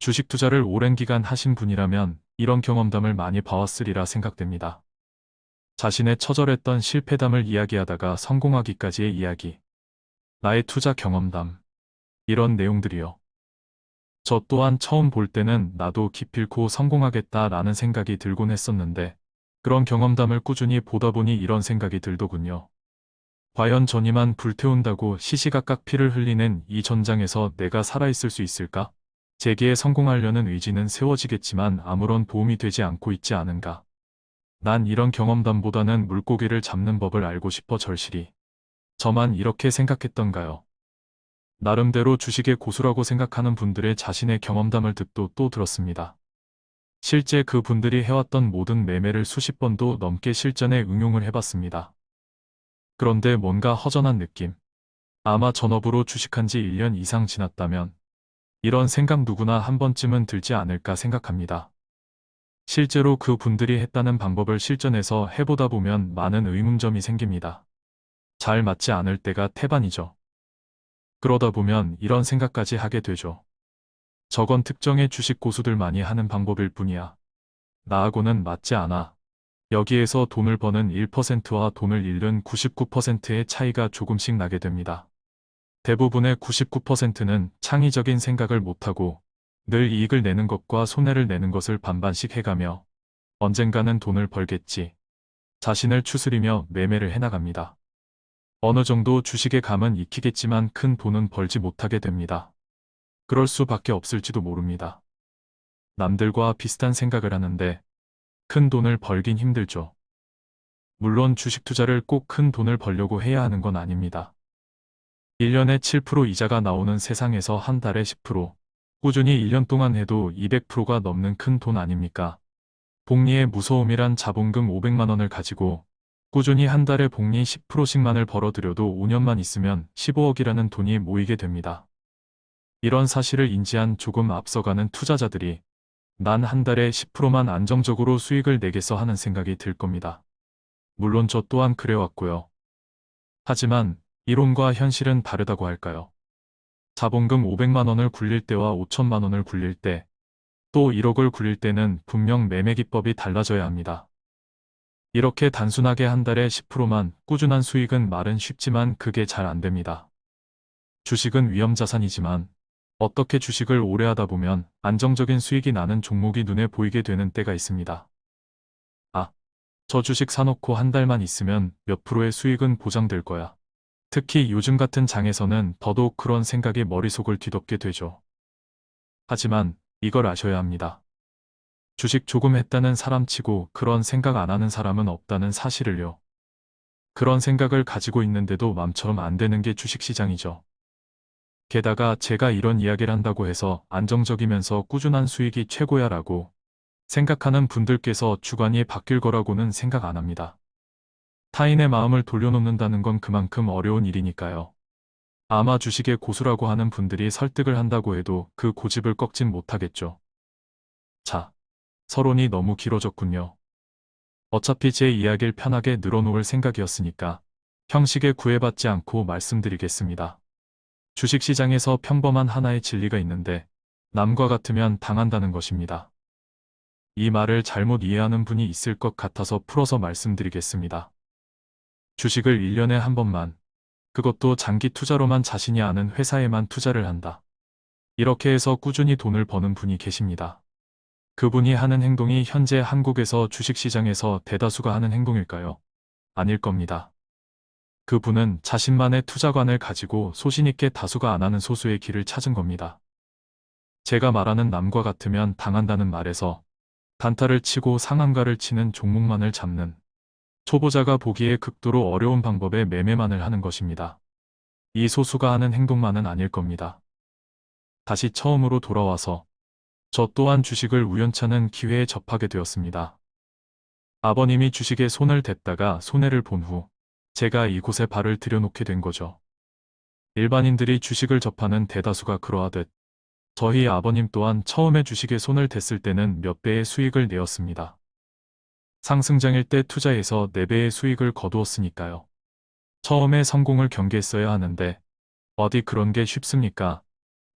주식 투자를 오랜 기간 하신 분이라면 이런 경험담을 많이 봐왔으리라 생각됩니다. 자신의 처절했던 실패담을 이야기하다가 성공하기까지의 이야기. 나의 투자 경험담. 이런 내용들이요. 저 또한 처음 볼 때는 나도 기필코 성공하겠다라는 생각이 들곤 했었는데 그런 경험담을 꾸준히 보다 보니 이런 생각이 들더군요. 과연 전이만 불태운다고 시시각각 피를 흘리는 이 전장에서 내가 살아있을 수 있을까? 재기에 성공하려는 의지는 세워지겠지만 아무런 도움이 되지 않고 있지 않은가. 난 이런 경험담보다는 물고기를 잡는 법을 알고 싶어 절실히. 저만 이렇게 생각했던가요? 나름대로 주식의 고수라고 생각하는 분들의 자신의 경험담을 듣도 또 들었습니다. 실제 그 분들이 해왔던 모든 매매를 수십 번도 넘게 실전에 응용을 해봤습니다. 그런데 뭔가 허전한 느낌. 아마 전업으로 주식한 지 1년 이상 지났다면 이런 생각 누구나 한 번쯤은 들지 않을까 생각합니다. 실제로 그 분들이 했다는 방법을 실전에서 해보다 보면 많은 의문점이 생깁니다. 잘 맞지 않을 때가 태반이죠. 그러다 보면 이런 생각까지 하게 되죠. 저건 특정의 주식 고수들만이 하는 방법일 뿐이야. 나하고는 맞지 않아. 여기에서 돈을 버는 1%와 돈을 잃는 99%의 차이가 조금씩 나게 됩니다. 대부분의 99%는 창의적인 생각을 못하고 늘 이익을 내는 것과 손해를 내는 것을 반반씩 해가며 언젠가는 돈을 벌겠지. 자신을 추스리며 매매를 해나갑니다. 어느 정도 주식의 감은 익히겠지만 큰 돈은 벌지 못하게 됩니다. 그럴 수밖에 없을지도 모릅니다. 남들과 비슷한 생각을 하는데 큰 돈을 벌긴 힘들죠. 물론 주식 투자를 꼭 큰 돈을 벌려고 해야 하는 건 아닙니다. 1년에 7% 이자가 나오는 세상에서 한 달에 10%, 꾸준히 1년 동안 해도 200%가 넘는 큰 돈 아닙니까? 복리의 무서움이란 자본금 500만원을 가지고 꾸준히 한 달에 복리 10%씩만을 벌어들여도 5년만 있으면 15억이라는 돈이 모이게 됩니다. 이런 사실을 인지한 조금 앞서가는 투자자들이 난 한 달에 10%만 안정적으로 수익을 내겠어 하는 생각이 들 겁니다. 물론 저 또한 그래왔고요. 하지만 이론과 현실은 다르다고 할까요? 자본금 500만 원을 굴릴 때와 5천만 원을 굴릴 때, 또 1억을 굴릴 때는 분명 매매 기법이 달라져야 합니다. 이렇게 단순하게 한 달에 10%만 꾸준한 수익은 말은 쉽지만 그게 잘 안 됩니다. 주식은 위험 자산이지만 어떻게 주식을 오래 하다 보면 안정적인 수익이 나는 종목이 눈에 보이게 되는 때가 있습니다. 아, 저 주식 사놓고 한 달만 있으면 몇 프로의 수익은 보장될 거야. 특히 요즘 같은 장에서는 더더욱 그런 생각이 머릿속을 뒤덮게 되죠. 하지만 이걸 아셔야 합니다. 주식 조금 했다는 사람치고 그런 생각 안 하는 사람은 없다는 사실을요. 그런 생각을 가지고 있는데도 맘처럼 안 되는 게 주식시장이죠. 게다가 제가 이런 이야기를 한다고 해서 안정적이면서 꾸준한 수익이 최고야 라고 생각하는 분들께서 주관이 바뀔 거라고는 생각 안 합니다. 타인의 마음을 돌려놓는다는 건 그만큼 어려운 일이니까요. 아마 주식의 고수라고 하는 분들이 설득을 한다고 해도 그 고집을 꺾진 못하겠죠. 자, 서론이 너무 길어졌군요. 어차피 제 이야기를 편하게 늘어놓을 생각이었으니까 형식에 구애받지 않고 말씀드리겠습니다. 주식시장에서 평범한 하나의 진리가 있는데 남과 같으면 당한다는 것입니다. 이 말을 잘못 이해하는 분이 있을 것 같아서 풀어서 말씀드리겠습니다. 주식을 1년에 한 번만, 그것도 장기 투자로만 자신이 아는 회사에만 투자를 한다. 이렇게 해서 꾸준히 돈을 버는 분이 계십니다. 그분이 하는 행동이 현재 한국에서 주식시장에서 대다수가 하는 행동일까요? 아닐 겁니다. 그분은 자신만의 투자관을 가지고 소신있게 다수가 안 하는 소수의 길을 찾은 겁니다. 제가 말하는 남과 같으면 당한다는 말에서 단타를 치고 상한가를 치는 종목만을 잡는 초보자가 보기에 극도로 어려운 방법의 매매만을 하는 것입니다. 이 소수가 하는 행동만은 아닐 겁니다. 다시 처음으로 돌아와서 저 또한 주식을 우연찮은 기회에 접하게 되었습니다. 아버님이 주식에 손을 댔다가 손해를 본 후 제가 이곳에 발을 들여놓게 된 거죠. 일반인들이 주식을 접하는 대다수가 그러하듯 저희 아버님 또한 처음에 주식에 손을 댔을 때는 몇 배의 수익을 내었습니다. 상승장일 때 투자해서 4배의 수익을 거두었으니까요. 처음에 성공을 경계했어야 하는데 어디 그런 게 쉽습니까?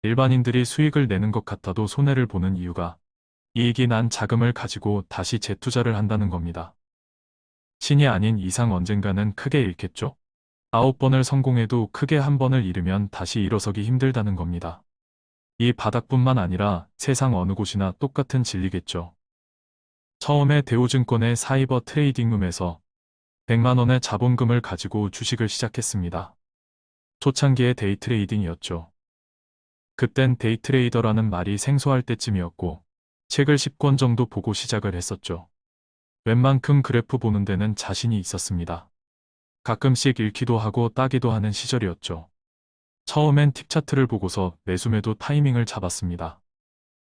일반인들이 수익을 내는 것 같아도 손해를 보는 이유가 이익이 난 자금을 가지고 다시 재투자를 한다는 겁니다. 신이 아닌 이상 언젠가는 크게 잃겠죠? 아홉 번을 성공해도 크게 한 번을 잃으면 다시 일어서기 힘들다는 겁니다. 이 바닥뿐만 아니라 세상 어느 곳이나 똑같은 진리겠죠. 처음에 대우증권의 사이버 trading room에서 100만원의 자본금을 가지고 주식을 시작했습니다. 초창기의 day trading이었죠. 그땐 데이트레이더라는 말이 생소할 때쯤이었고 책을 10권 정도 보고 시작을 했었죠. 웬만큼 그래프 보는 데는 자신이 있었습니다. 가끔씩 읽기도 하고 따기도 하는 시절이었죠. 처음엔 팁 차트를 보고서 매수매도 타이밍을 잡았습니다.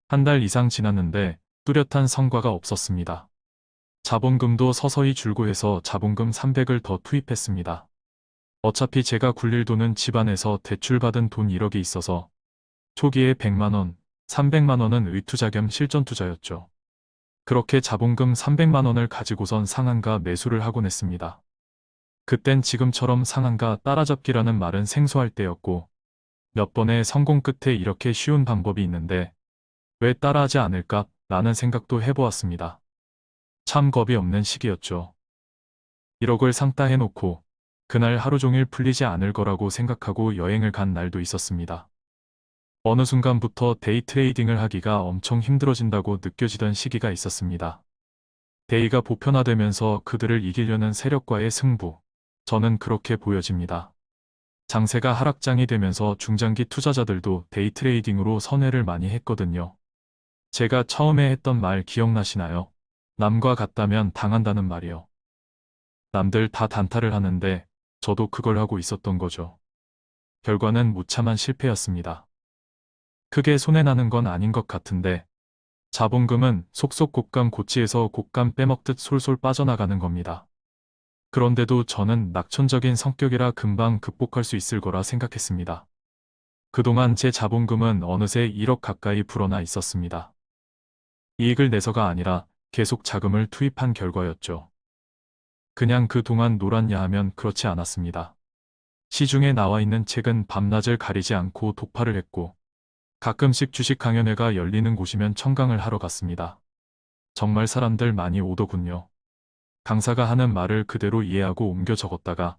한 달 이상 지났는데 뚜렷한 성과가 없었습니다. 자본금도 서서히 줄고 해서 자본금 300을 더 투입했습니다. 어차피 제가 굴릴 돈은 집안에서 대출받은 돈 1억이 있어서 초기에 100만원, 300만원은 의투자 겸 실전투자였죠. 그렇게 자본금 300만원을 가지고선 상한가 매수를 하곤 했습니다. 그땐 지금처럼 상한가 따라잡기라는 말은 생소할 때였고 몇 번의 성공 끝에 이렇게 쉬운 방법이 있는데 왜 따라하지 않을까 라는 생각도 해보았습니다. 참 겁이 없는 시기였죠. 1억을 상따 해놓고 그날 하루 종일 풀리지 않을 거라고 생각하고 여행을 간 날도 있었습니다. 어느 순간부터 day trading을 하기가 엄청 힘들어진다고 느껴지던 시기가 있었습니다. day가 보편화되면서 그들을 이기려는 세력과의 승부, 저는 그렇게 보여집니다. 장세가 하락장이 되면서 중장기 투자자들도 day trading으로 선회를 많이 했거든요. 제가 처음에 했던 말 기억나시나요? 남과 같다면 당한다는 말이요. 남들 다 단타를 하는데 저도 그걸 하고 있었던 거죠. 결과는 무참한 실패였습니다. 크게 손해나는 건 아닌 것 같은데 자본금은 속속 곶감 고치에서 곶감 빼먹듯 솔솔 빠져나가는 겁니다. 그런데도 저는 낙천적인 성격이라 금방 극복할 수 있을 거라 생각했습니다. 그동안 제 자본금은 어느새 1억 가까이 불어나 있었습니다. 이익을 내서가 아니라 계속 자금을 투입한 결과였죠. 그냥 그동안 놀았냐 하면 그렇지 않았습니다. 시중에 나와 있는 책은 밤낮을 가리지 않고 독파를 했고 가끔씩 주식 강연회가 열리는 곳이면 청강을 하러 갔습니다. 정말 사람들 많이 오더군요. 강사가 하는 말을 그대로 이해하고 옮겨 적었다가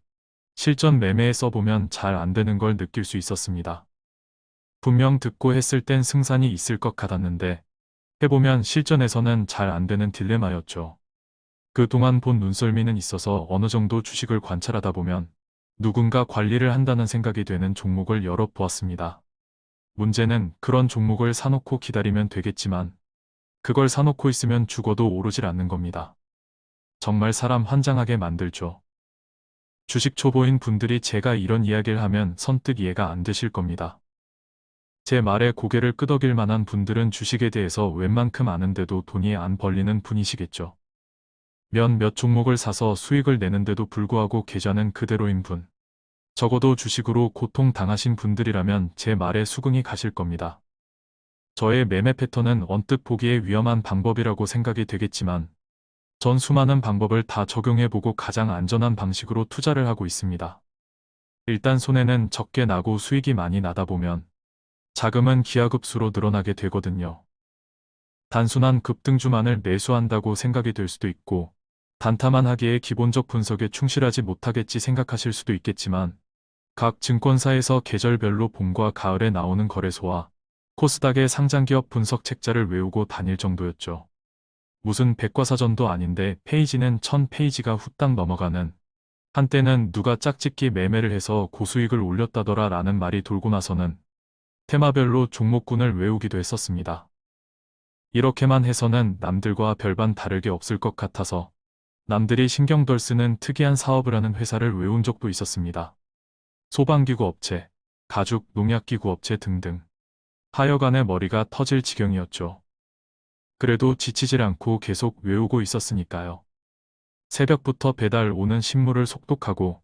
실전 매매에 써보면 잘 안 되는 걸 느낄 수 있었습니다. 분명 듣고 했을 땐 승산이 있을 것 같았는데 해보면 실전에서는 잘 안되는 딜레마였죠. 그동안 본 눈썰미는 있어서 어느 정도 주식을 관찰하다 보면 누군가 관리를 한다는 생각이 되는 종목을 열어보았습니다. 문제는 그런 종목을 사놓고 기다리면 되겠지만 그걸 사놓고 있으면 죽어도 오르질 않는 겁니다. 정말 사람 환장하게 만들죠. 주식 초보인 분들이 제가 이런 이야기를 하면 선뜻 이해가 안 되실 겁니다. 제 말에 고개를 끄덕일 만한 분들은 주식에 대해서 웬만큼 아는데도 돈이 안 벌리는 분이시겠죠. 몇몇 종목을 사서 수익을 내는데도 불구하고 계좌는 그대로인 분. 적어도 주식으로 고통 당하신 분들이라면 제 말에 수긍이 가실 겁니다. 저의 매매 패턴은 언뜻 보기에 위험한 방법이라고 생각이 되겠지만 전 수많은 방법을 다 적용해보고 가장 안전한 방식으로 투자를 하고 있습니다. 일단 손해는 적게 나고 수익이 많이 나다 보면 자금은 기하급수로 늘어나게 되거든요. 단순한 급등주만을 매수한다고 생각이 될 수도 있고 단타만 하기에 기본적 분석에 충실하지 못하겠지 생각하실 수도 있겠지만 각 증권사에서 계절별로 봄과 가을에 나오는 거래소와 코스닥의 상장기업 분석 책자를 외우고 다닐 정도였죠. 무슨 백과사전도 아닌데 페이지는 천 페이지가 후딱 넘어가는 한때는 누가 짝짓기 매매를 해서 고수익을 올렸다더라 라는 말이 돌고 나서는 테마별로 종목군을 외우기도 했었습니다. 이렇게만 해서는 남들과 별반 다르게 없을 것 같아서 남들이 신경 덜 쓰는 특이한 사업을 하는 회사를 외운 적도 있었습니다. 소방기구 업체, 가죽, 농약기구 업체 등등. 하여간에 머리가 터질 지경이었죠. 그래도 지치질 않고 계속 외우고 있었으니까요. 새벽부터 배달 오는 신문을 속독하고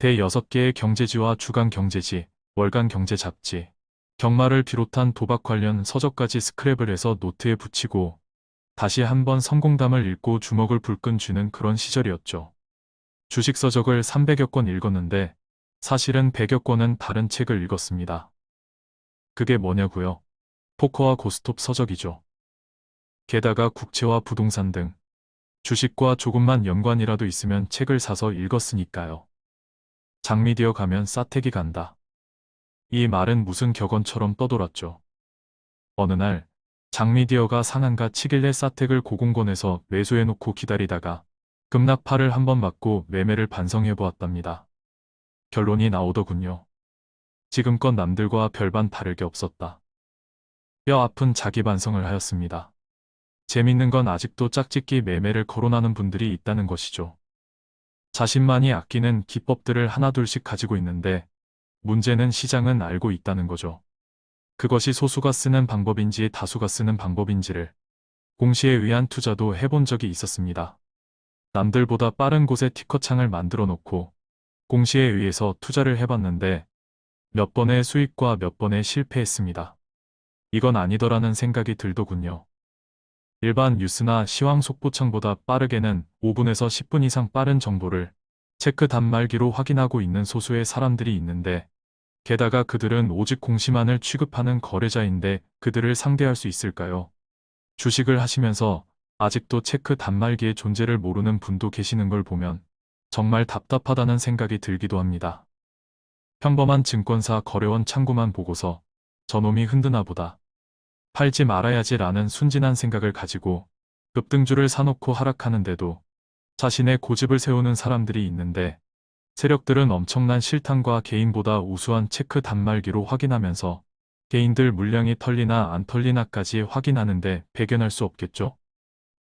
대여섯 개의 경제지와 주간 경제지, 월간 경제 잡지, 경마를 비롯한 도박 관련 서적까지 스크랩을 해서 노트에 붙이고 다시 한번 성공담을 읽고 주먹을 불끈 쥐는 그런 시절이었죠. 주식 서적을 300여 권 읽었는데 사실은 100여 권은 다른 책을 읽었습니다. 그게 뭐냐고요? 포커와 고스톱 서적이죠. 게다가 국채와 부동산 등 주식과 조금만 연관이라도 있으면 책을 사서 읽었으니까요. 장미디어 가면 싸택이 간다. 이 말은 무슨 격언처럼 떠돌았죠. 어느 날 장미디어가 상한가 치길래 싸택을 고공권에서 매수해놓고 기다리다가 급락파를 한번 맞고 매매를 반성해 보았답니다. 결론이 나오더군요. 지금껏 남들과 별반 다를 게 없었다. 뼈 아픈 자기 반성을 하였습니다. 재밌는 건 아직도 짝짓기 매매를 거론하는 분들이 있다는 것이죠. 자신만이 아끼는 기법들을 하나둘씩 가지고 있는데 문제는 시장은 알고 있다는 거죠. 그것이 소수가 쓰는 방법인지 다수가 쓰는 방법인지를 공시에 의한 투자도 해본 적이 있었습니다. 남들보다 빠른 곳에 티커창을 만들어 놓고 공시에 의해서 투자를 해봤는데 몇 번의 수익과 몇 번의 실패했습니다. 이건 아니더라는 생각이 들더군요. 일반 뉴스나 시황 속보창보다 빠르게는 5분에서 10분 이상 빠른 정보를 체크 단말기로 확인하고 있는 소수의 사람들이 있는데 게다가 그들은 오직 공시만을 취급하는 거래자인데 그들을 상대할 수 있을까요? 주식을 하시면서 아직도 체크 단말기의 존재를 모르는 분도 계시는 걸 보면 정말 답답하다는 생각이 들기도 합니다. 평범한 증권사 거래원 창구만 보고서 저놈이 흔드나 보다. 팔지 말아야지 라는 순진한 생각을 가지고 급등주를 사놓고 하락하는데도 자신의 고집을 세우는 사람들이 있는데 세력들은 엄청난 실탄과 개인보다 우수한 체크 단말기로 확인하면서 개인들 물량이 털리나 안 털리나까지 확인하는데 배견할 수 없겠죠?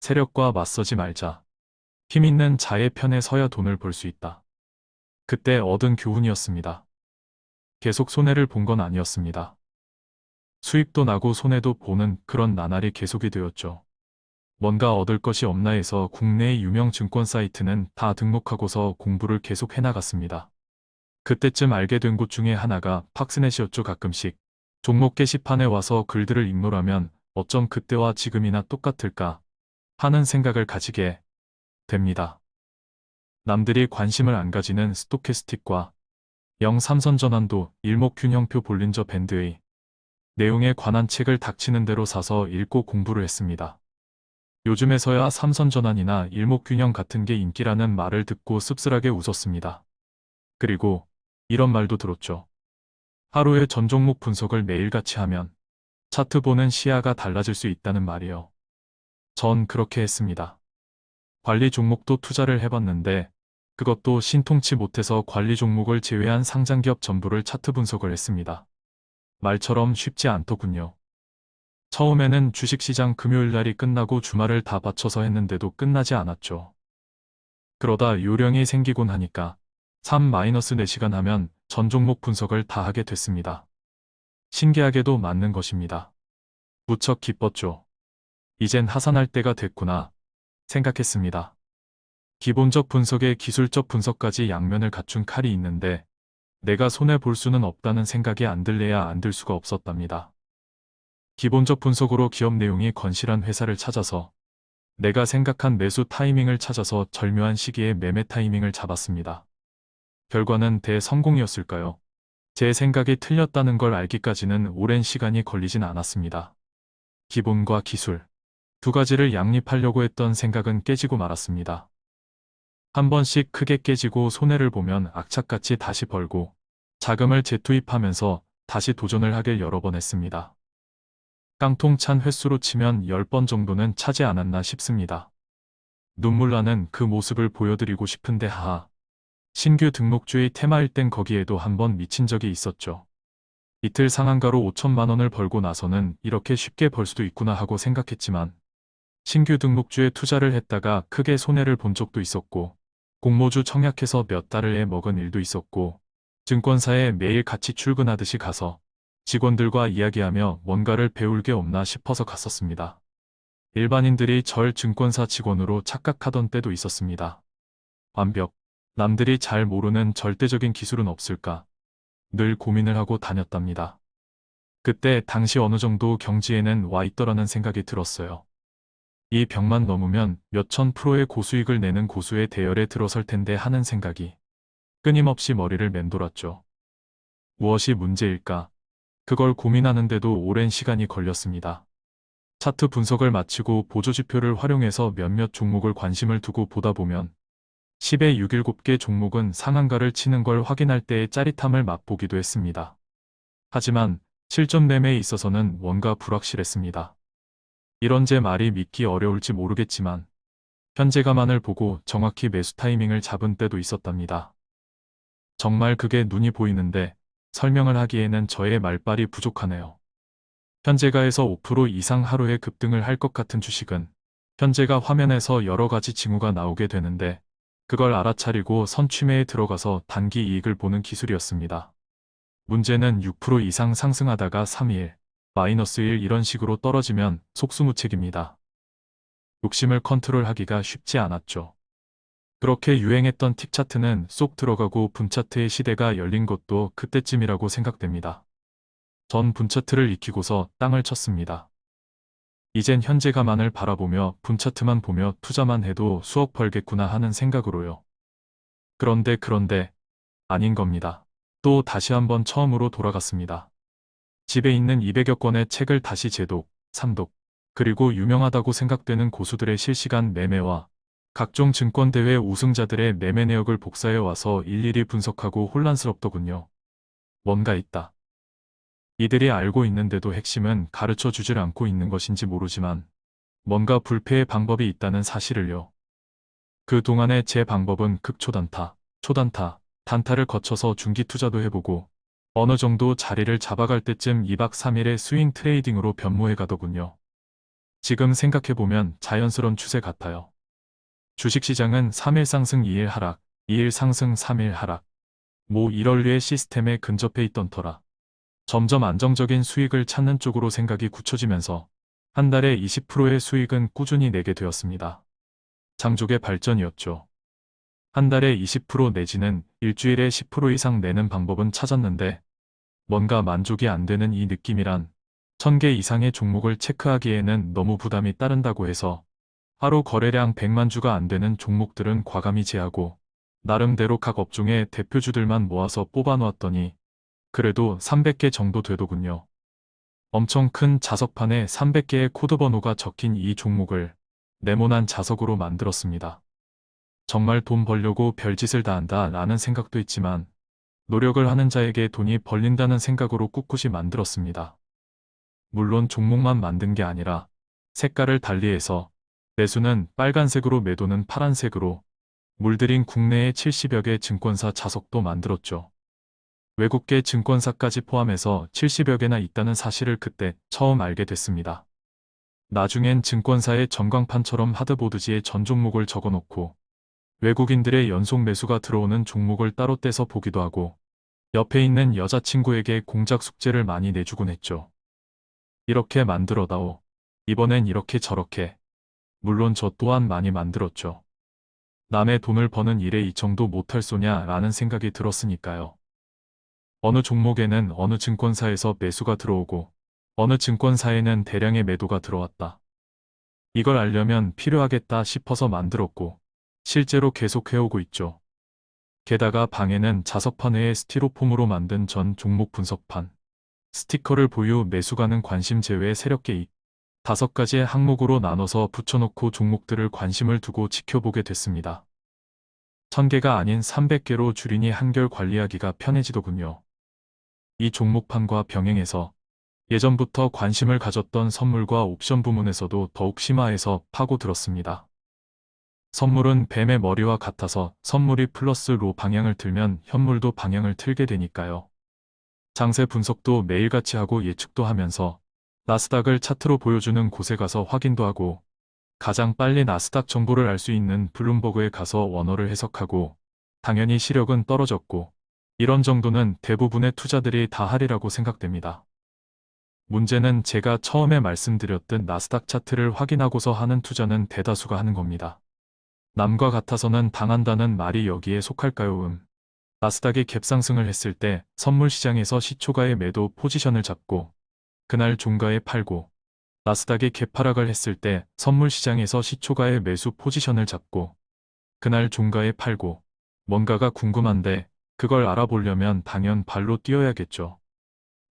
세력과 맞서지 말자. 힘 있는 자의 편에 서야 돈을 벌 수 있다. 그때 얻은 교훈이었습니다. 계속 손해를 본 건 아니었습니다. 수익도 나고 손해도 보는 그런 나날이 계속이 되었죠. 뭔가 얻을 것이 없나 해서 국내의 유명 증권 사이트는 다 등록하고서 공부를 계속 해나갔습니다. 그때쯤 알게 된 곳 중에 하나가 팍스넷이었죠 가끔씩. 종목 게시판에 와서 글들을 읽노라면 어쩜 그때와 지금이나 똑같을까 하는 생각을 가지게 됩니다. 남들이 관심을 안 가지는 스토캐스틱과 영삼선 전환도 일목균형표 볼린저 밴드의 내용에 관한 책을 닥치는 대로 사서 읽고 공부를 했습니다. 요즘에서야 삼선 전환이나 일목균형 같은 게 인기라는 말을 듣고 씁쓸하게 웃었습니다. 그리고 이런 말도 들었죠. 하루에 전 종목 분석을 매일같이 하면 차트 보는 시야가 달라질 수 있다는 말이요. 전 그렇게 했습니다. 관리 종목도 투자를 해봤는데 그것도 신통치 못해서 관리 종목을 제외한 상장기업 전부를 차트 분석을 했습니다. 말처럼 쉽지 않더군요. 처음에는 주식시장 금요일날이 끝나고 주말을 다 바쳐서 했는데도 끝나지 않았죠. 그러다 요령이 생기곤 하니까 3-4시간 하면 전 종목 분석을 다 하게 됐습니다. 신기하게도 맞는 것입니다. 무척 기뻤죠. 이젠 하산할 때가 됐구나 생각했습니다. 기본적 분석에 기술적 분석까지 양면을 갖춘 칼이 있는데 내가 손해볼 수는 없다는 생각이 안 들래야 안 들 수가 없었답니다. 기본적 분석으로 기업 내용이 건실한 회사를 찾아서 내가 생각한 매수 타이밍을 찾아서 절묘한 시기에 매매 타이밍을 잡았습니다. 결과는 대성공이었을까요? 제 생각이 틀렸다는 걸 알기까지는 오랜 시간이 걸리진 않았습니다. 기본과 기술 두 가지를 양립하려고 했던 생각은 깨지고 말았습니다. 한 번씩 크게 깨지고 손해를 보면 악착같이 다시 벌고 자금을 재투입하면서 다시 도전을 하길 여러 번 했습니다. 깡통 찬 횟수로 치면 10번 정도는 차지 않았나 싶습니다. 눈물 나는 그 모습을 보여드리고 싶은데 하하. 신규 등록주의 테마일 땐 거기에도 한번 미친 적이 있었죠. 이틀 상한가로 5천만 원을 벌고 나서는 이렇게 쉽게 벌 수도 있구나 하고 생각했지만 신규 등록주에 투자를 했다가 크게 손해를 본 적도 있었고 공모주 청약해서 몇 달을 해 먹은 일도 있었고 증권사에 매일 같이 출근하듯이 가서 직원들과 이야기하며 뭔가를 배울 게 없나 싶어서 갔었습니다. 일반인들이 절 증권사 직원으로 착각하던 때도 있었습니다. 완벽, 남들이 잘 모르는 절대적인 기술은 없을까 늘 고민을 하고 다녔답니다. 그때 당시 어느 정도 경지에는 와 있더라는 생각이 들었어요. 이 벽만 넘으면 몇천 프로의 고수익을 내는 고수의 대열에 들어설 텐데 하는 생각이 끊임없이 머리를 맴돌았죠. 무엇이 문제일까? 그걸 고민하는데도 오랜 시간이 걸렸습니다. 차트 분석을 마치고 보조지표를 활용해서 몇몇 종목을 관심을 두고 보다 보면 10에 6, 7개 종목은 상한가를 치는 걸 확인할 때의 짜릿함을 맛보기도 했습니다. 하지만 실전 매매에 있어서는 뭔가 불확실했습니다. 이런 제 말이 믿기 어려울지 모르겠지만 현재 가만을 보고 정확히 매수 타이밍을 잡은 때도 있었답니다. 정말 그게 눈이 보이는데 설명을 하기에는 저의 말빨이 부족하네요. 현재가에서 5% 이상 하루에 급등을 할 것 같은 주식은 현재가 화면에서 여러 가지 징후가 나오게 되는데 그걸 알아차리고 선취매에 들어가서 단기 이익을 보는 기술이었습니다. 문제는 6% 이상 상승하다가 3일, 마이너스 1 이런 식으로 떨어지면 속수무책입니다. 욕심을 컨트롤하기가 쉽지 않았죠. 그렇게 유행했던 틱차트는 쏙 들어가고 분차트의 시대가 열린 것도 그때쯤이라고 생각됩니다. 전 분차트를 익히고서 땅을 쳤습니다. 이젠 현재 가만을 바라보며 분차트만 보며 투자만 해도 수억 벌겠구나 하는 생각으로요. 그런데 그런데 아닌 겁니다. 또 다시 한번 처음으로 돌아갔습니다. 집에 있는 200여 권의 책을 다시 재독, 삼독, 그리고 유명하다고 생각되는 고수들의 실시간 매매와 각종 증권대회 우승자들의 매매 내역을 복사해 와서 일일이 분석하고 혼란스럽더군요. 뭔가 있다. 이들이 알고 있는데도 핵심은 가르쳐 주질 않고 있는 것인지 모르지만 뭔가 불패의 방법이 있다는 사실을요. 그 동안에 제 방법은 극초단타, 초단타, 단타를 거쳐서 중기 투자도 해보고 어느 정도 자리를 잡아갈 때쯤 2박 3일의 swing trading으로 변모해 가더군요. 지금 생각해보면 자연스러운 추세 같아요. 주식시장은 3일 상승 2일 하락, 2일 상승 3일 하락. 뭐 이럴류의 시스템에 근접해 있던 터라. 점점 안정적인 수익을 찾는 쪽으로 생각이 굳혀지면서 한 달에 20%의 수익은 꾸준히 내게 되었습니다. 장족의 발전이었죠. 한 달에 20% 내지는 일주일에 10% 이상 내는 방법은 찾았는데 뭔가 만족이 안 되는 이 느낌이란 1000개 이상의 종목을 체크하기에는 너무 부담이 따른다고 해서 하루 거래량 100만 주가 안 되는 종목들은 과감히 제하고 나름대로 각 업종의 대표주들만 모아서 뽑아놓았더니 그래도 300개 정도 되더군요. 엄청 큰 자석판에 300개의 코드 번호가 적힌 이 종목을 네모난 자석으로 만들었습니다. 정말 돈 벌려고 별짓을 다 한다 라는 생각도 있지만 노력을 하는 자에게 돈이 벌린다는 생각으로 꿋꿋이 만들었습니다. 물론 종목만 만든 게 아니라 색깔을 달리해서 매수는 빨간색으로 매도는 파란색으로 물들인 국내의 70여 개 증권사 자석도 만들었죠. 외국계 증권사까지 포함해서 70여 개나 있다는 사실을 그때 처음 알게 됐습니다. 나중엔 증권사의 전광판처럼 하드보드지에 전 종목을 적어놓고 외국인들의 연속 매수가 들어오는 종목을 따로 떼서 보기도 하고 옆에 있는 여자친구에게 공작 숙제를 많이 내주곤 했죠. 이렇게 만들어다오. 이번엔 이렇게 저렇게. 물론 저 또한 많이 만들었죠. 남의 돈을 버는 일에 이 정도 못할 소냐 라는 생각이 들었으니까요. 어느 종목에는 어느 증권사에서 매수가 들어오고 어느 증권사에는 대량의 매도가 들어왔다. 이걸 알려면 필요하겠다 싶어서 만들었고 실제로 계속 해오고 있죠. 게다가 방에는 자석판 외에 스티로폼으로 만든 전 종목 분석판, 스티커를 보유 매수가는 관심 제외 세력계익, 다섯 가지의 항목으로 나눠서 붙여놓고 종목들을 관심을 두고 지켜보게 됐습니다. 1000개가 아닌 300개로 줄이니 한결 관리하기가 편해지더군요. 이 종목판과 병행해서 예전부터 관심을 가졌던 선물과 옵션 부문에서도 더욱 심화해서 파고들었습니다. 선물은 뱀의 머리와 같아서 선물이 플러스 로 방향을 틀면 현물도 방향을 틀게 되니까요. 장세 분석도 매일같이 하고 예측도 하면서 나스닥을 차트로 보여주는 곳에 가서 확인도 하고 가장 빨리 나스닥 정보를 알 수 있는 블룸버그에 가서 원어를 해석하고 당연히 시력은 떨어졌고 이런 정도는 대부분의 투자들이 다 하리라고 생각됩니다. 문제는 제가 처음에 말씀드렸던 나스닥 차트를 확인하고서 하는 투자는 대다수가 하는 겁니다. 남과 같아서는 당한다는 말이 여기에 속할까요? 음. 나스닥이 갭상승을 했을 때 선물 시장에서 시초가의 매도 포지션을 잡고 그날 종가에 팔고 나스닥이 갭하락을 했을 때 선물 시장에서 시초가의 매수 포지션을 잡고 그날 종가에 팔고 뭔가가 궁금한데 그걸 알아보려면 당연 발로 뛰어야겠죠.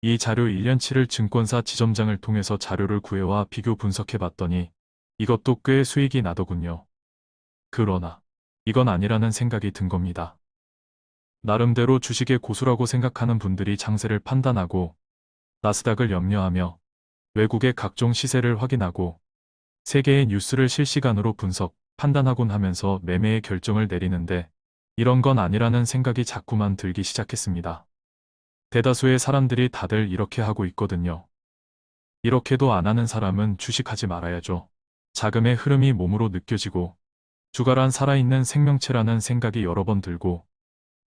이 자료 1년치를 증권사 지점장을 통해서 자료를 구해와 비교 분석해 봤더니 이것도 꽤 수익이 나더군요. 그러나 이건 아니라는 생각이 든 겁니다. 나름대로 주식의 고수라고 생각하는 분들이 장세를 판단하고 나스닥을 염려하며 외국의 각종 시세를 확인하고 세계의 뉴스를 실시간으로 분석, 판단하곤 하면서 매매의 결정을 내리는데 이런 건 아니라는 생각이 자꾸만 들기 시작했습니다. 대다수의 사람들이 다들 이렇게 하고 있거든요. 이렇게도 안 하는 사람은 주식하지 말아야죠. 자금의 흐름이 몸으로 느껴지고 주가란 살아있는 생명체라는 생각이 여러 번 들고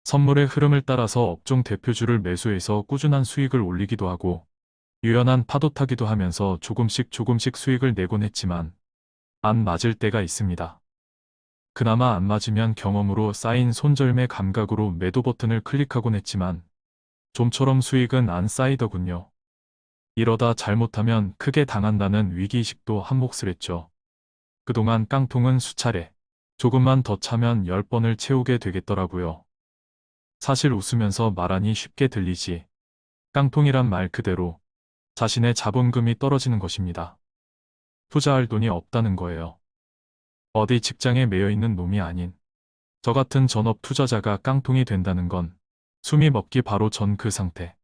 선물의 흐름을 따라서 업종 대표주를 매수해서 꾸준한 수익을 올리기도 하고 유연한 파도 타기도 하면서 조금씩 조금씩 수익을 내곤 했지만 안 맞을 때가 있습니다. 그나마 안 맞으면 경험으로 쌓인 손절매 감각으로 매도 버튼을 클릭하곤 했지만 좀처럼 수익은 안 쌓이더군요. 이러다 잘못하면 크게 당한다는 위기의식도 한몫을 했죠. 그동안 깡통은 수차례 조금만 더 차면 10번을 채우게 되겠더라고요. 사실 웃으면서 말하니 쉽게 들리지. 깡통이란 말 그대로 자신의 자본금이 떨어지는 것입니다. 투자할 돈이 없다는 거예요. 어디 직장에 매여 있는 놈이 아닌 저 같은 전업 투자자가 깡통이 된다는 건 숨이 먹기 바로 전 그 상태.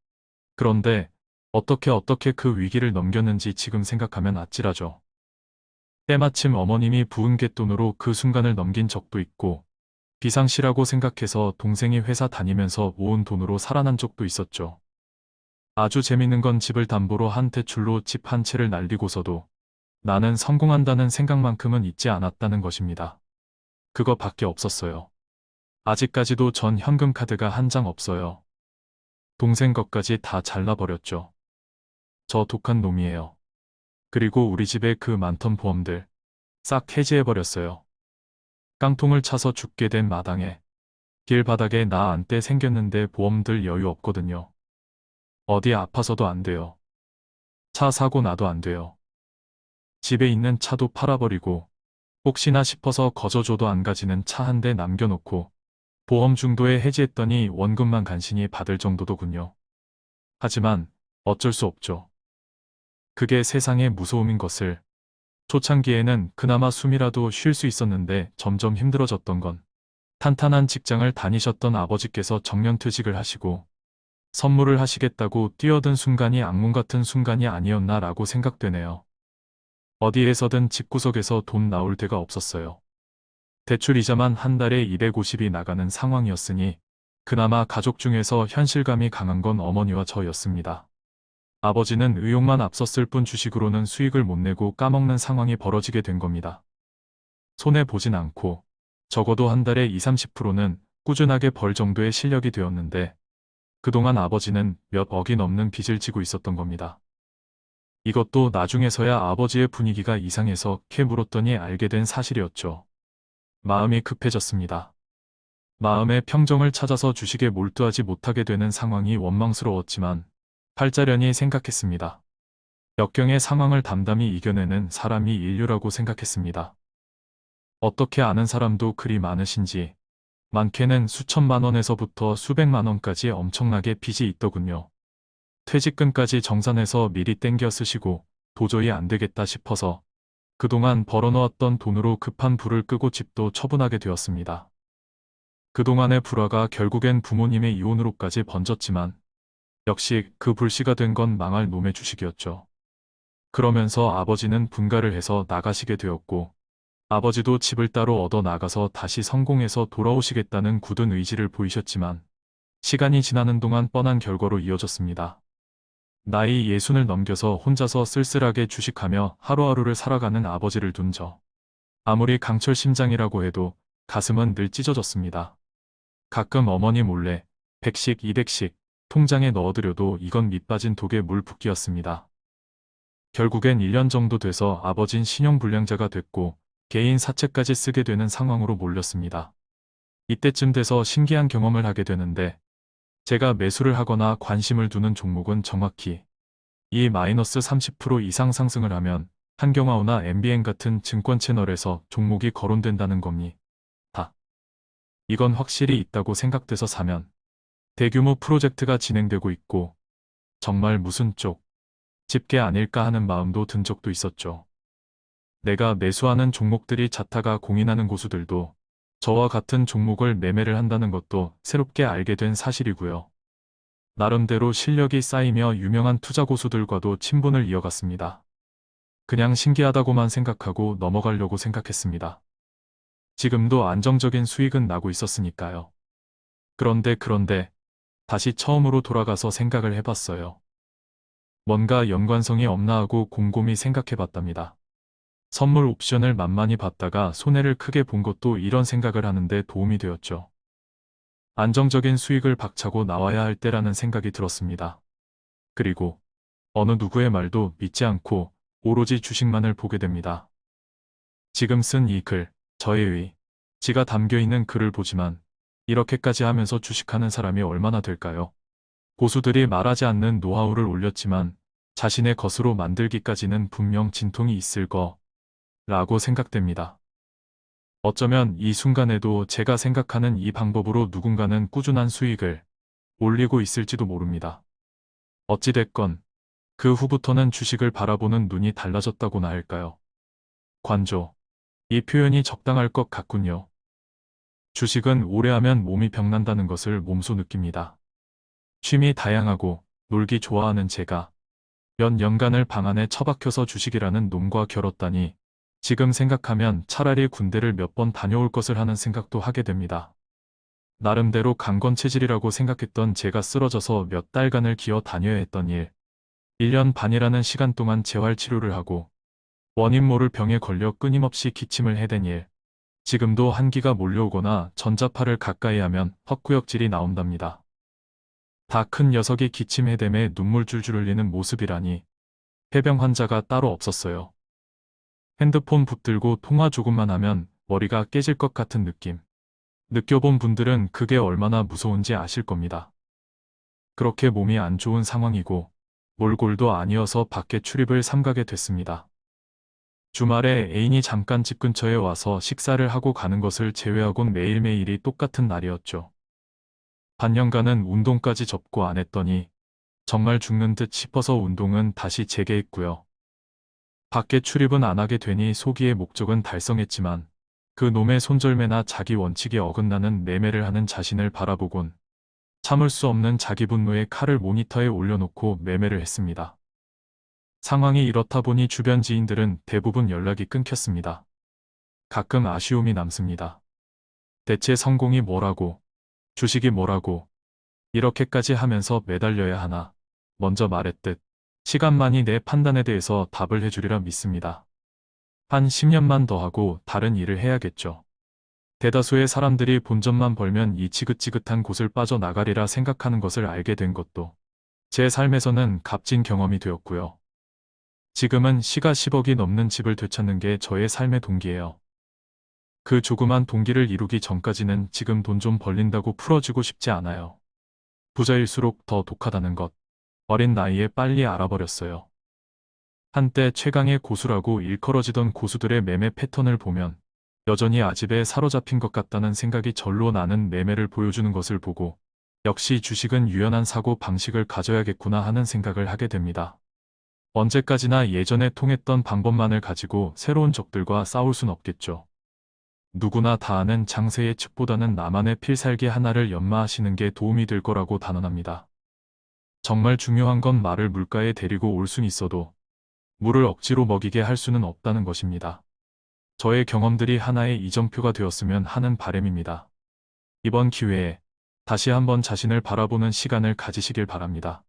그런데 어떻게 어떻게 그 위기를 넘겼는지 지금 생각하면 아찔하죠. 때마침 어머님이 부은 갯돈으로 그 순간을 넘긴 적도 있고 비상시라고 생각해서 동생이 회사 다니면서 모은 돈으로 살아난 적도 있었죠. 아주 재밌는 건 집을 담보로 한 대출로 집 한 채를 날리고서도 나는 성공한다는 생각만큼은 잊지 않았다는 것입니다. 그거 밖에 없었어요. 아직까지도 전 현금 카드가 한 장 없어요. 동생 것까지 다 잘라버렸죠. 저 독한 놈이에요. 그리고 우리 집에 그 많던 보험들 싹 해지해버렸어요. 깡통을 차서 죽게 된 마당에 길바닥에 나 안때 생겼는데 보험들 여유 없거든요. 어디 아파서도 안 돼요. 차 사고 나도 안 돼요. 집에 있는 차도 팔아버리고 혹시나 싶어서 거저줘도 안 가지는 차 한 대 남겨놓고 보험 중도에 해지했더니 원금만 간신히 받을 정도더군요. 하지만 어쩔 수 없죠. 그게 세상의 무서움인 것을 초창기에는 그나마 숨이라도 쉴 수 있었는데 점점 힘들어졌던 건 탄탄한 직장을 다니셨던 아버지께서 정년퇴직을 하시고 선물을 하시겠다고 뛰어든 순간이 악몽 같은 순간이 아니었나 라고 생각되네요. 어디에서든 집구석에서 돈 나올 데가 없었어요. 대출 이자만 한 달에 250이 나가는 상황이었으니 그나마 가족 중에서 현실감이 강한 건 어머니와 저였습니다. 아버지는 의욕만 앞섰을 뿐 주식으로는 수익을 못 내고 까먹는 상황이 벌어지게 된 겁니다. 손해보진 않고 적어도 한 달에 20, 30%는 꾸준하게 벌 정도의 실력이 되었는데 그동안 아버지는 몇 억이 넘는 빚을 지고 있었던 겁니다. 이것도 나중에서야 아버지의 분위기가 이상해서 캐 물었더니 알게 된 사실이었죠. 마음이 급해졌습니다. 마음의 평정을 찾아서 주식에 몰두하지 못하게 되는 상황이 원망스러웠지만 팔자련이 생각했습니다. 역경의 상황을 담담히 이겨내는 사람이 인류라고 생각했습니다. 어떻게 아는 사람도 그리 많으신지 많게는 수천만 원에서부터 수백만 원까지 엄청나게 빚이 있더군요. 퇴직금까지 정산해서 미리 땡겨 쓰시고 도저히 안 되겠다 싶어서 그동안 벌어놓았던 돈으로 급한 불을 끄고 집도 처분하게 되었습니다. 그동안의 불화가 결국엔 부모님의 이혼으로까지 번졌지만 역시 그 불씨가 된 건 망할 놈의 주식이었죠. 그러면서 아버지는 분가를 해서 나가시게 되었고 아버지도 집을 따로 얻어 나가서 다시 성공해서 돌아오시겠다는 굳은 의지를 보이셨지만 시간이 지나는 동안 뻔한 결과로 이어졌습니다. 나이 예순을 넘겨서 혼자서 쓸쓸하게 주식하며 하루하루를 살아가는 아버지를 둔 저. 아무리 강철 심장이라고 해도 가슴은 늘 찢어졌습니다. 가끔 어머니 몰래 100씩 200씩 통장에 넣어드려도 이건 밑빠진 독에 물 붓기였습니다. 결국엔 1년 정도 돼서 아버진 신용불량자가 됐고 개인 사채까지 쓰게 되는 상황으로 몰렸습니다. 이때쯤 돼서 신기한 경험을 하게 되는데 제가 매수를 하거나 관심을 두는 종목은 정확히 이 마이너스 30% 이상 상승을 하면 한경화호나 MBN 같은 증권 채널에서 종목이 거론된다는 겁니다. 이건 확실히 있다고 생각돼서 사면 대규모 프로젝트가 진행되고 있고 정말 무슨 쪽, 집게 아닐까 하는 마음도 든 적도 있었죠. 내가 매수하는 종목들이 자타가 공인하는 고수들도 저와 같은 종목을 매매를 한다는 것도 새롭게 알게 된 사실이고요. 나름대로 실력이 쌓이며 유명한 투자 고수들과도 친분을 이어갔습니다. 그냥 신기하다고만 생각하고 넘어가려고 생각했습니다. 지금도 안정적인 수익은 나고 있었으니까요. 그런데 그런데 다시 처음으로 돌아가서 생각을 해봤어요. 뭔가 연관성이 없나 하고 곰곰이 생각해봤답니다. 선물 옵션을 만만히 봤다가 손해를 크게 본 것도 이런 생각을 하는데 도움이 되었죠. 안정적인 수익을 박차고 나와야 할 때라는 생각이 들었습니다. 그리고 어느 누구의 말도 믿지 않고 오로지 주식만을 보게 됩니다. 지금 쓴 이 글, 저의 의, 지가 담겨있는 글을 보지만 이렇게까지 하면서 주식하는 사람이 얼마나 될까요? 고수들이 말하지 않는 노하우를 올렸지만 자신의 것으로 만들기까지는 분명 진통이 있을 거 라고 생각됩니다. 어쩌면 이 순간에도 제가 생각하는 이 방법으로 누군가는 꾸준한 수익을 올리고 있을지도 모릅니다. 어찌됐건 그 후부터는 주식을 바라보는 눈이 달라졌다고나 할까요? 관조. 이 표현이 적당할 것 같군요. 주식은 오래 하면 몸이 병난다는 것을 몸소 느낍니다. 취미 다양하고 놀기 좋아하는 제가 몇 년간을 방 안에 처박혀서 주식이라는 놈과 겨뤘다니 지금 생각하면 차라리 군대를 몇 번 다녀올 것을 하는 생각도 하게 됩니다. 나름대로 강건 체질이라고 생각했던 제가 쓰러져서 몇 달간을 기어 다녀야 했던 일. 1년 반이라는 시간 동안 재활치료를 하고 원인 모를 병에 걸려 끊임없이 기침을 해댄 일. 지금도 한기가 몰려오거나 전자파를 가까이 하면 헛구역질이 나온답니다. 다 큰 녀석이 기침 해댐에 눈물 줄줄 흘리는 모습이라니 폐병 환자가 따로 없었어요. 핸드폰 붙들고 통화 조금만 하면 머리가 깨질 것 같은 느낌. 느껴본 분들은 그게 얼마나 무서운지 아실 겁니다. 그렇게 몸이 안 좋은 상황이고 몰골도 아니어서 밖에 출입을 삼가게 됐습니다. 주말에 애인이 잠깐 집 근처에 와서 식사를 하고 가는 것을 제외하곤 매일매일이 똑같은 날이었죠. 반년간은 운동까지 접고 안 했더니 정말 죽는 듯 싶어서 운동은 다시 재개했고요. 밖에 출입은 안 하게 되니 소기의 목적은 달성했지만 그 놈의 손절매나 자기 원칙에 어긋나는 매매를 하는 자신을 바라보곤 참을 수 없는 자기 분노의 칼을 모니터에 올려놓고 매매를 했습니다. 상황이 이렇다 보니 주변 지인들은 대부분 연락이 끊겼습니다. 가끔 아쉬움이 남습니다. 대체 성공이 뭐라고, 주식이 뭐라고, 이렇게까지 하면서 매달려야 하나, 먼저 말했듯 시간만이 내 판단에 대해서 답을 해주리라 믿습니다. 한 10년만 더 하고 다른 일을 해야겠죠. 대다수의 사람들이 본전만 벌면 이 지긋지긋한 곳을 빠져나가리라 생각하는 것을 알게 된 것도 제 삶에서는 값진 경험이 되었고요. 지금은 시가 10억이 넘는 집을 되찾는 게 저의 삶의 동기예요. 그 조그만 동기를 이루기 전까지는 지금 돈 좀 벌린다고 풀어주고 싶지 않아요. 부자일수록 더 독하다는 것. 어린 나이에 빨리 알아버렸어요. 한때 최강의 고수라고 일컬어지던 고수들의 매매 패턴을 보면 여전히 아집에 사로잡힌 것 같다는 생각이 절로 나는 매매를 보여주는 것을 보고 역시 주식은 유연한 사고 방식을 가져야겠구나 하는 생각을 하게 됩니다. 언제까지나 예전에 통했던 방법만을 가지고 새로운 적들과 싸울 순 없겠죠. 누구나 다 아는 장세의 측보다는 나만의 필살기 하나를 연마하시는 게 도움이 될 거라고 단언합니다. 정말 중요한 건 말을 물가에 데리고 올 순 있어도 물을 억지로 먹이게 할 수는 없다는 것입니다. 저의 경험들이 하나의 이정표가 되었으면 하는 바램입니다. 이번 기회에 다시 한번 자신을 바라보는 시간을 가지시길 바랍니다.